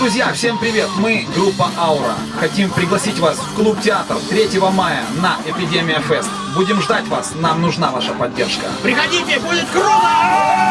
Друзья, всем привет! Мы группа Аура. Хотим пригласить вас в клуб театр 3 мая на Эпидемия Фест. Будем ждать вас, нам нужна ваша поддержка. Приходите, будет круто!